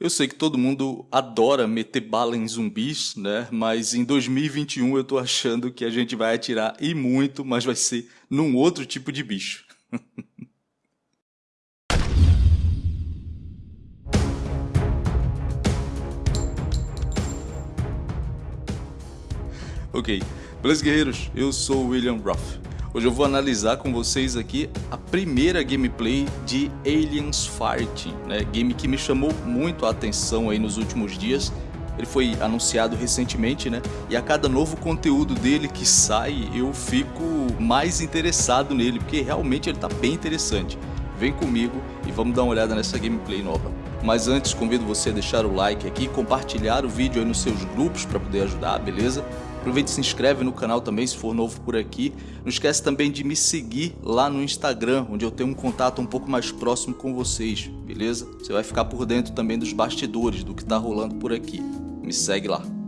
Eu sei que todo mundo adora meter bala em zumbis, né? Mas em 2021 eu tô achando que a gente vai atirar e muito, mas vai ser num outro tipo de bicho. ok, beleza guerreiros? Eu sou o William Ruff. Hoje eu vou analisar com vocês aqui a primeira gameplay de Aliens Fighting, né? game que me chamou muito a atenção aí nos últimos dias. Ele foi anunciado recentemente, né? E a cada novo conteúdo dele que sai, eu fico mais interessado nele, porque realmente ele está bem interessante. Vem comigo e vamos dar uma olhada nessa gameplay nova. Mas antes, convido você a deixar o like aqui, compartilhar o vídeo aí nos seus grupos para poder ajudar, beleza? Aproveite e se inscreve no canal também se for novo por aqui. Não esquece também de me seguir lá no Instagram, onde eu tenho um contato um pouco mais próximo com vocês, beleza? Você vai ficar por dentro também dos bastidores, do que está rolando por aqui. Me segue lá.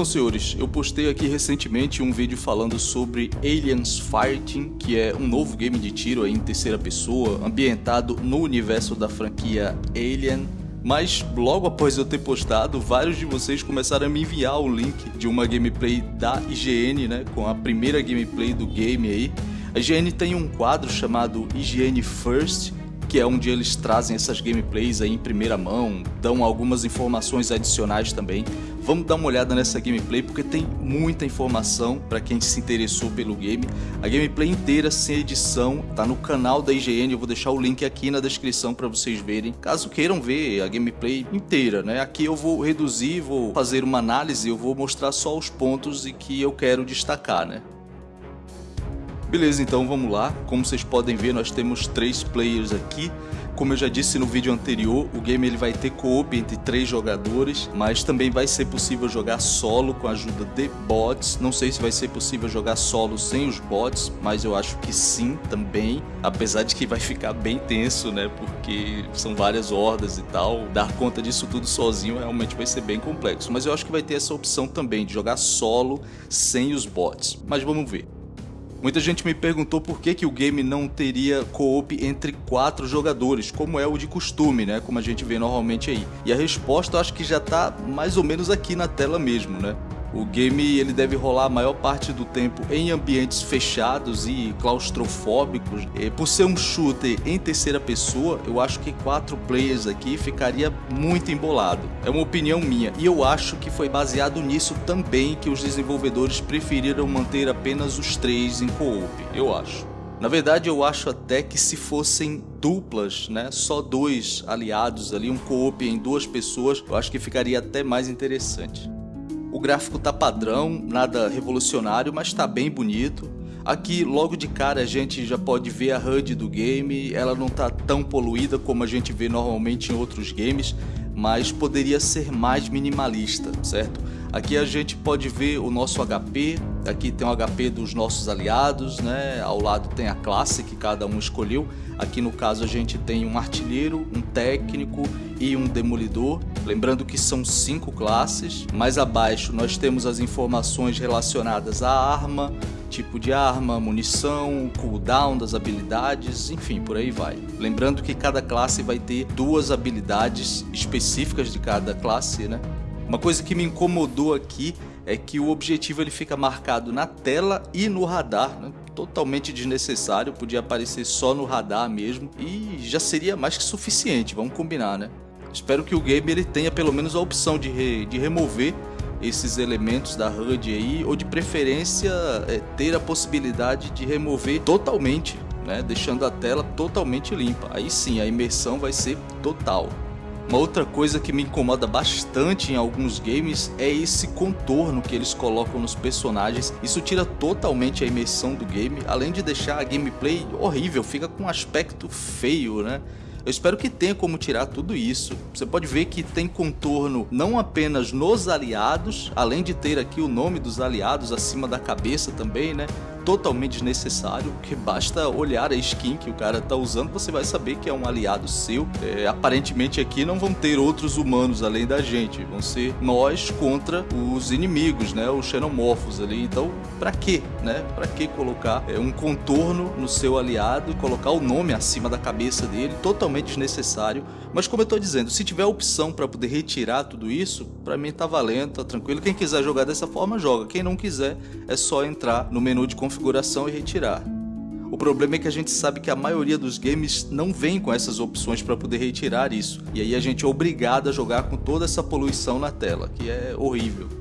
Então senhores, eu postei aqui recentemente um vídeo falando sobre Aliens Fighting, que é um novo game de tiro em terceira pessoa, ambientado no universo da franquia Alien mas logo após eu ter postado, vários de vocês começaram a me enviar o link de uma gameplay da IGN, né, com a primeira gameplay do game aí. A IGN tem um quadro chamado IGN First, que é onde eles trazem essas gameplays aí em primeira mão, dão algumas informações adicionais também. Vamos dar uma olhada nessa gameplay porque tem muita informação para quem se interessou pelo game. A gameplay inteira sem edição tá no canal da IGN, eu vou deixar o link aqui na descrição para vocês verem, caso queiram ver a gameplay inteira, né? Aqui eu vou reduzir, vou fazer uma análise, eu vou mostrar só os pontos e que eu quero destacar, né? Beleza, então vamos lá. Como vocês podem ver, nós temos três players aqui. Como eu já disse no vídeo anterior, o game ele vai ter co-op entre três jogadores, mas também vai ser possível jogar solo com a ajuda de bots. Não sei se vai ser possível jogar solo sem os bots, mas eu acho que sim também, apesar de que vai ficar bem tenso, né? Porque são várias hordas e tal. Dar conta disso tudo sozinho realmente vai ser bem complexo, mas eu acho que vai ter essa opção também de jogar solo sem os bots. Mas vamos ver. Muita gente me perguntou por que, que o game não teria co-op entre quatro jogadores, como é o de costume, né? Como a gente vê normalmente aí. E a resposta acho que já está mais ou menos aqui na tela mesmo, né? O game ele deve rolar a maior parte do tempo em ambientes fechados e claustrofóbicos. E por ser um shooter em terceira pessoa, eu acho que quatro players aqui ficaria muito embolado. É uma opinião minha e eu acho que foi baseado nisso também que os desenvolvedores preferiram manter apenas os três em co-op, eu acho. Na verdade, eu acho até que se fossem duplas, né, só dois aliados ali, um co-op em duas pessoas, eu acho que ficaria até mais interessante. O gráfico tá padrão, nada revolucionário, mas tá bem bonito. Aqui logo de cara a gente já pode ver a HUD do game, ela não tá tão poluída como a gente vê normalmente em outros games, mas poderia ser mais minimalista, certo? Aqui a gente pode ver o nosso HP, aqui tem o HP dos nossos aliados, né? Ao lado tem a classe que cada um escolheu. Aqui no caso a gente tem um artilheiro, um técnico e um demolidor. Lembrando que são cinco classes. Mais abaixo nós temos as informações relacionadas à arma, tipo de arma, munição, cooldown das habilidades, enfim, por aí vai. Lembrando que cada classe vai ter duas habilidades específicas de cada classe, né? Uma coisa que me incomodou aqui é que o objetivo ele fica marcado na tela e no radar, né? totalmente desnecessário, podia aparecer só no radar mesmo e já seria mais que suficiente, vamos combinar, né? Espero que o game ele tenha pelo menos a opção de, re, de remover esses elementos da HUD aí, ou de preferência é, ter a possibilidade de remover totalmente, né? deixando a tela totalmente limpa. Aí sim, a imersão vai ser total. Uma outra coisa que me incomoda bastante em alguns games é esse contorno que eles colocam nos personagens. Isso tira totalmente a imersão do game, além de deixar a gameplay horrível, fica com um aspecto feio, né? Eu espero que tenha como tirar tudo isso. Você pode ver que tem contorno não apenas nos aliados, além de ter aqui o nome dos aliados acima da cabeça também, né? totalmente desnecessário, porque basta olhar a skin que o cara tá usando, você vai saber que é um aliado seu. É, aparentemente aqui não vão ter outros humanos além da gente, vão ser nós contra os inimigos, né, os xenomorfos ali. Então, para que, né? Para que colocar é, um contorno no seu aliado e colocar o nome acima da cabeça dele, totalmente desnecessário. Mas como eu tô dizendo, se tiver opção para poder retirar tudo isso, para mim tá valendo, tá tranquilo. Quem quiser jogar dessa forma, joga. Quem não quiser, é só entrar no menu de configuração e retirar. O problema é que a gente sabe que a maioria dos games não vem com essas opções para poder retirar isso. E aí a gente é obrigado a jogar com toda essa poluição na tela, que é horrível.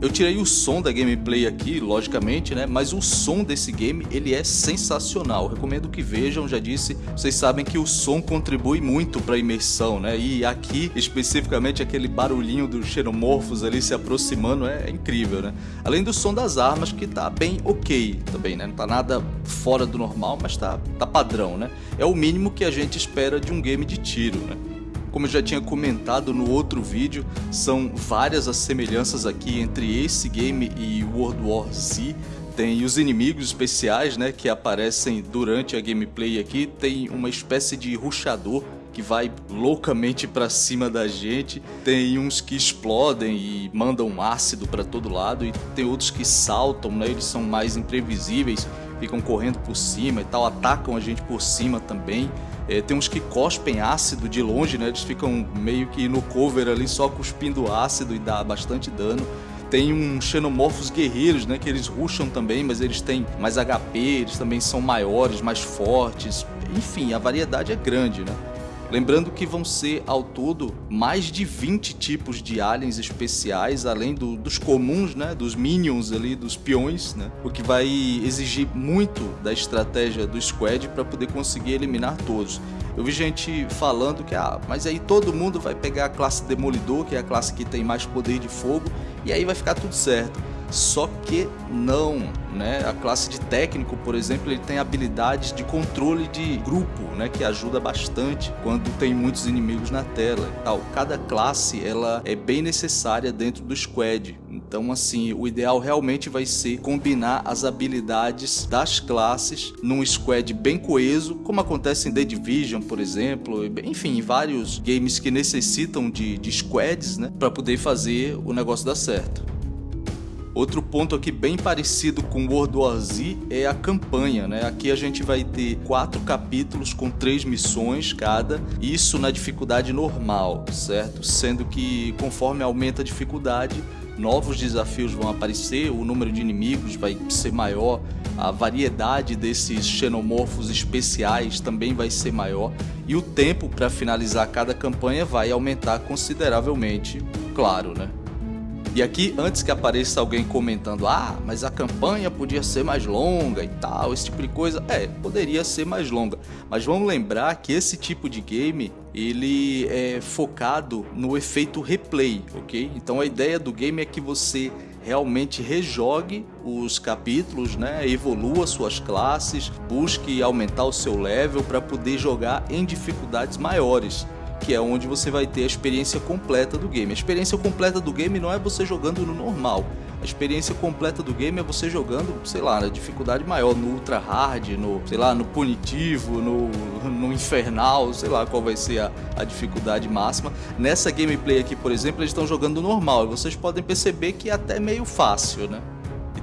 Eu tirei o som da gameplay aqui, logicamente, né? Mas o som desse game, ele é sensacional. recomendo que vejam, já disse, vocês sabem que o som contribui muito para a imersão, né? E aqui, especificamente, aquele barulhinho dos xenomorfos ali se aproximando é, é incrível, né? Além do som das armas, que tá bem ok também, né? Não tá nada fora do normal, mas tá, tá padrão, né? É o mínimo que a gente espera de um game de tiro, né? Como eu já tinha comentado no outro vídeo, são várias as semelhanças aqui entre esse game e World War Z. Tem os inimigos especiais né, que aparecem durante a gameplay aqui, tem uma espécie de ruxador que vai loucamente para cima da gente. Tem uns que explodem e mandam ácido para todo lado e tem outros que saltam, né? Eles são mais imprevisíveis, ficam correndo por cima e tal, atacam a gente por cima também. É, tem uns que cospem ácido de longe, né? Eles ficam meio que no cover ali só cuspindo ácido e dá bastante dano. Tem uns xenomorfos guerreiros, né? Que eles ruxam também, mas eles têm mais HP, eles também são maiores, mais fortes. Enfim, a variedade é grande, né? Lembrando que vão ser ao todo mais de 20 tipos de aliens especiais, além do, dos comuns, né, dos minions ali, dos peões, né, o que vai exigir muito da estratégia do squad para poder conseguir eliminar todos. Eu vi gente falando que, ah, mas aí todo mundo vai pegar a classe Demolidor, que é a classe que tem mais poder de fogo, e aí vai ficar tudo certo. Só que não, né? A classe de técnico, por exemplo, ele tem habilidades de controle de grupo, né? Que ajuda bastante quando tem muitos inimigos na tela e tal. Cada classe, ela é bem necessária dentro do squad. Então, assim, o ideal realmente vai ser combinar as habilidades das classes num squad bem coeso, como acontece em The Division, por exemplo. Enfim, vários games que necessitam de, de squads, né? Para poder fazer o negócio dar certo. Outro ponto aqui bem parecido com World War Z é a campanha, né? Aqui a gente vai ter quatro capítulos com três missões cada, isso na dificuldade normal, certo? Sendo que conforme aumenta a dificuldade, novos desafios vão aparecer, o número de inimigos vai ser maior, a variedade desses xenomorfos especiais também vai ser maior e o tempo para finalizar cada campanha vai aumentar consideravelmente, claro, né? E aqui, antes que apareça alguém comentando, ah, mas a campanha podia ser mais longa e tal, esse tipo de coisa, é, poderia ser mais longa. Mas vamos lembrar que esse tipo de game, ele é focado no efeito replay, ok? Então a ideia do game é que você realmente rejogue os capítulos, né? evolua suas classes, busque aumentar o seu level para poder jogar em dificuldades maiores que é onde você vai ter a experiência completa do game. A experiência completa do game não é você jogando no normal. A experiência completa do game é você jogando, sei lá, na dificuldade maior, no ultra hard, no, sei lá, no punitivo, no, no infernal, sei lá qual vai ser a, a dificuldade máxima. Nessa gameplay aqui, por exemplo, eles estão jogando normal e vocês podem perceber que é até meio fácil, né?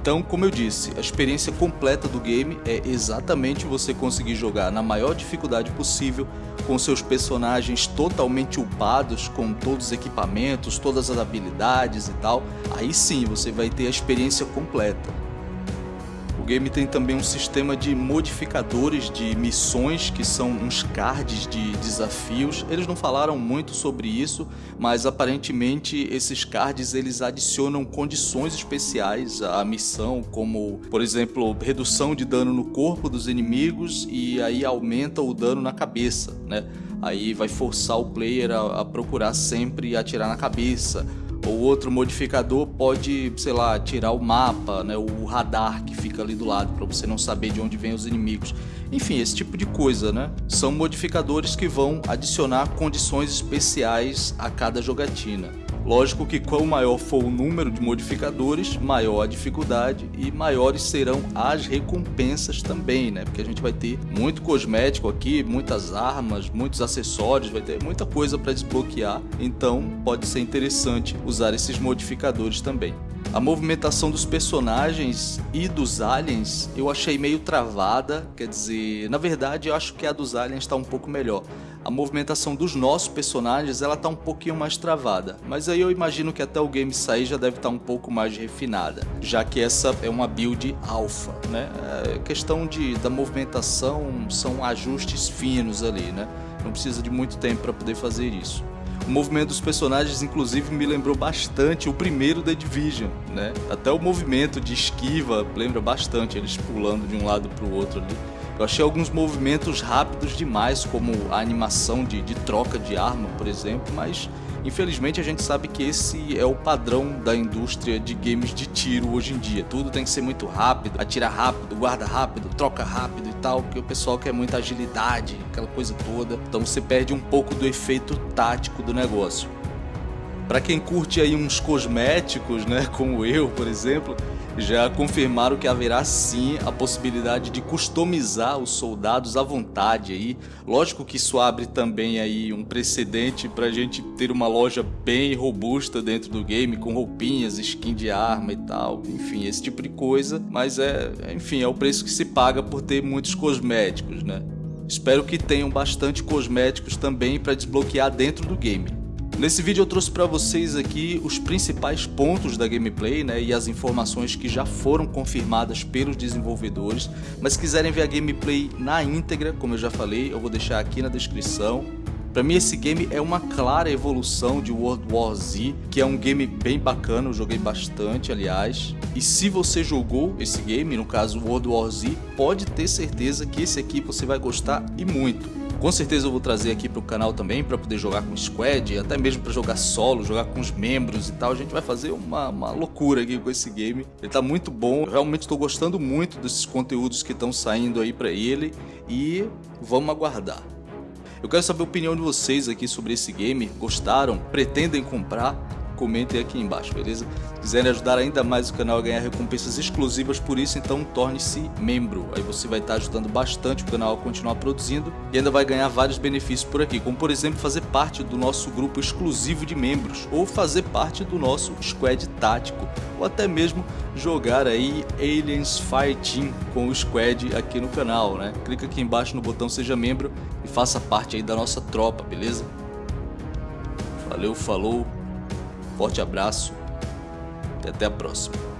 Então, como eu disse, a experiência completa do game é exatamente você conseguir jogar na maior dificuldade possível, com seus personagens totalmente upados, com todos os equipamentos, todas as habilidades e tal. Aí sim você vai ter a experiência completa game tem também um sistema de modificadores de missões, que são uns cards de desafios. Eles não falaram muito sobre isso, mas aparentemente esses cards eles adicionam condições especiais à missão, como, por exemplo, redução de dano no corpo dos inimigos e aí aumenta o dano na cabeça, né? Aí vai forçar o player a, a procurar sempre atirar na cabeça ou outro modificador pode, sei lá, tirar o mapa, né, o radar que fica ali do lado para você não saber de onde vêm os inimigos. Enfim, esse tipo de coisa, né? São modificadores que vão adicionar condições especiais a cada jogatina. Lógico que quanto maior for o número de modificadores, maior a dificuldade e maiores serão as recompensas também, né? Porque a gente vai ter muito cosmético aqui, muitas armas, muitos acessórios, vai ter muita coisa para desbloquear, então pode ser interessante usar esses modificadores também. A movimentação dos personagens e dos aliens eu achei meio travada, quer dizer, na verdade eu acho que a dos aliens está um pouco melhor. A movimentação dos nossos personagens ela tá um pouquinho mais travada, mas aí eu imagino que até o game sair já deve estar tá um pouco mais refinada, já que essa é uma build alpha, né? É questão de, da movimentação são ajustes finos ali, né? Não precisa de muito tempo para poder fazer isso. O movimento dos personagens, inclusive, me lembrou bastante o primeiro The Division, né? Até o movimento de esquiva lembra bastante, eles pulando de um lado para o outro ali. Eu achei alguns movimentos rápidos demais, como a animação de, de troca de arma, por exemplo, mas Infelizmente a gente sabe que esse é o padrão da indústria de games de tiro hoje em dia. Tudo tem que ser muito rápido, atira rápido, guarda rápido, troca rápido e tal, porque o pessoal quer muita agilidade, aquela coisa toda. Então você perde um pouco do efeito tático do negócio. Para quem curte aí uns cosméticos, né, como eu, por exemplo, já confirmaram que haverá sim a possibilidade de customizar os soldados à vontade aí. Lógico que isso abre também aí um precedente para a gente ter uma loja bem robusta dentro do game com roupinhas, skin de arma e tal, enfim, esse tipo de coisa. Mas é, enfim, é o preço que se paga por ter muitos cosméticos, né? Espero que tenham bastante cosméticos também para desbloquear dentro do game. Nesse vídeo eu trouxe para vocês aqui os principais pontos da gameplay né, e as informações que já foram confirmadas pelos desenvolvedores, mas se quiserem ver a gameplay na íntegra, como eu já falei, eu vou deixar aqui na descrição. Para mim esse game é uma clara evolução de World War Z, que é um game bem bacana, eu joguei bastante aliás. E se você jogou esse game, no caso World War Z, pode ter certeza que esse aqui você vai gostar e muito. Com certeza eu vou trazer aqui para o canal também para poder jogar com squad, até mesmo para jogar solo, jogar com os membros e tal. A gente vai fazer uma, uma loucura aqui com esse game. Ele tá muito bom, eu realmente estou gostando muito desses conteúdos que estão saindo aí para ele e vamos aguardar. Eu quero saber a opinião de vocês aqui sobre esse game. Gostaram? Pretendem comprar? Comentem aqui embaixo, beleza? Se quiserem ajudar ainda mais o canal a ganhar recompensas exclusivas por isso, então torne-se membro. Aí você vai estar ajudando bastante o canal a continuar produzindo e ainda vai ganhar vários benefícios por aqui, como por exemplo fazer parte do nosso grupo exclusivo de membros ou fazer parte do nosso squad tático ou até mesmo jogar aí Aliens Fireteam com o squad aqui no canal, né? Clica aqui embaixo no botão seja membro e faça parte aí da nossa tropa, beleza? Valeu, falou. Forte abraço e até a próxima.